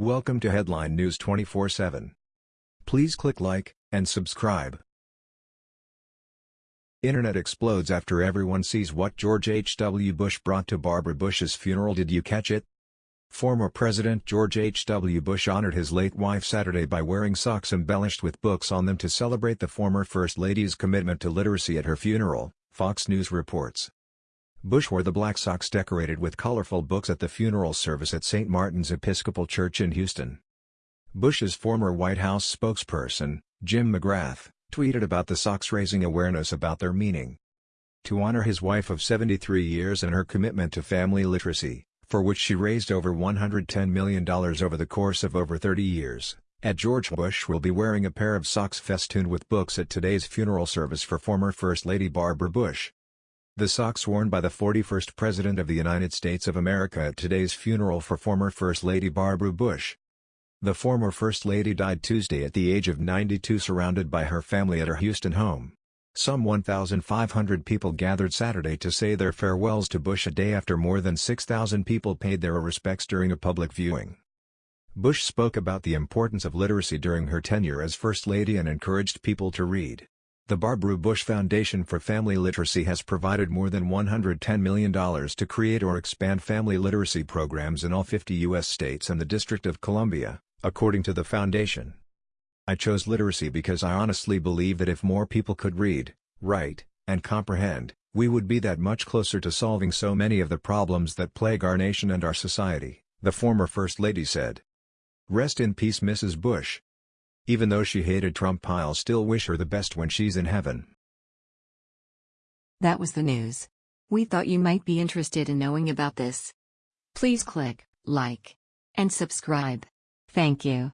Welcome to Headline News 24/7. Please click like and subscribe. Internet explodes after everyone sees what George H.W. Bush brought to Barbara Bush's funeral did you catch it? Former President George H.W. Bush honored his late wife Saturday by wearing socks embellished with books on them to celebrate the former First Lady's commitment to literacy at her funeral, Fox News reports. Bush wore the black socks decorated with colorful books at the funeral service at St. Martin's Episcopal Church in Houston. Bush's former White House spokesperson, Jim McGrath, tweeted about the socks raising awareness about their meaning. To honor his wife of 73 years and her commitment to family literacy, for which she raised over $110 million over the course of over 30 years, Ed George Bush will be wearing a pair of socks festooned with books at today's funeral service for former First Lady Barbara Bush. The socks worn by the 41st President of the United States of America at today's funeral for former First Lady Barbara Bush. The former First Lady died Tuesday at the age of 92 surrounded by her family at her Houston home. Some 1,500 people gathered Saturday to say their farewells to Bush a day after more than 6,000 people paid their respects during a public viewing. Bush spoke about the importance of literacy during her tenure as First Lady and encouraged people to read. The Barbara Bush Foundation for Family Literacy has provided more than $110 million to create or expand family literacy programs in all 50 U.S. states and the District of Columbia, according to the foundation. I chose literacy because I honestly believe that if more people could read, write, and comprehend, we would be that much closer to solving so many of the problems that plague our nation and our society, the former First Lady said. Rest in peace Mrs. Bush. Even though she hated Trump I'll still wish her the best when she's in heaven. That was the news. We thought you might be interested in knowing about this. Please click like and subscribe. Thank you.